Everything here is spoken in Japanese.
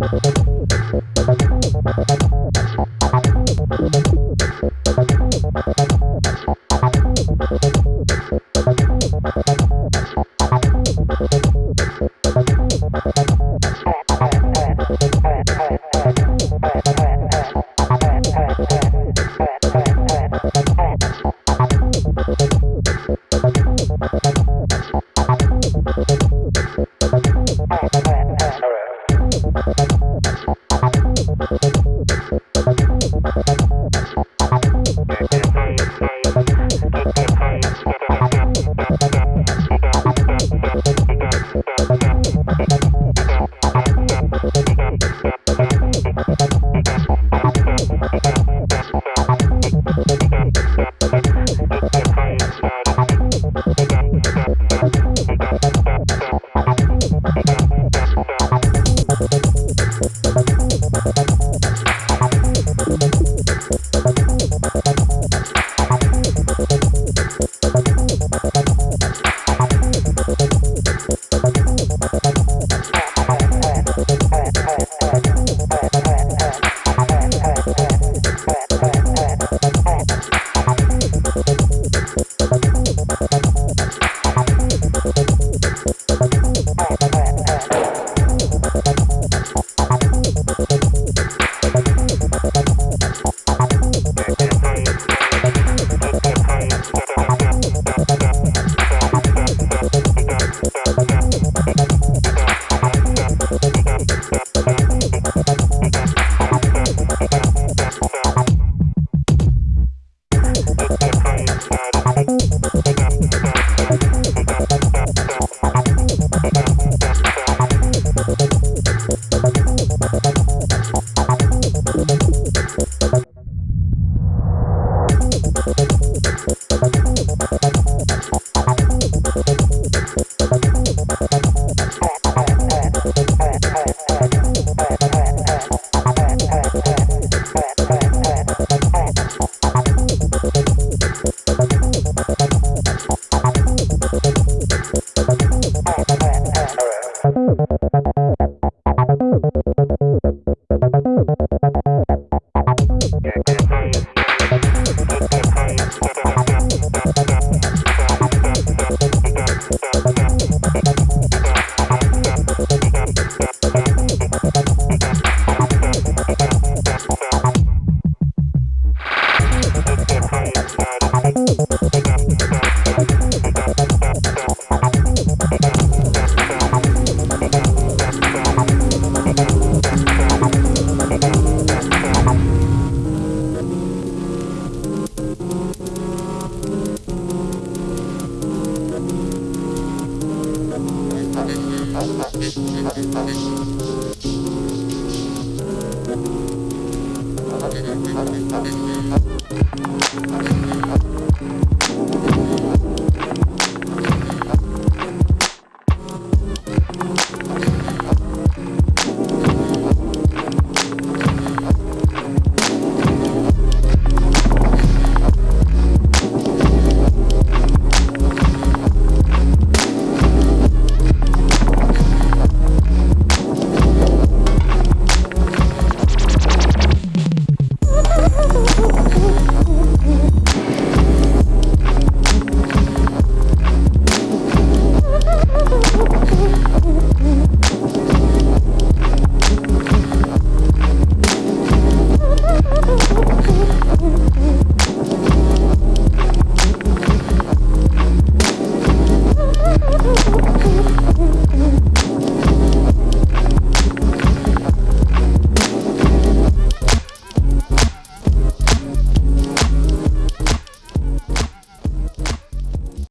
めちゃくちゃ楽しい。Thank you.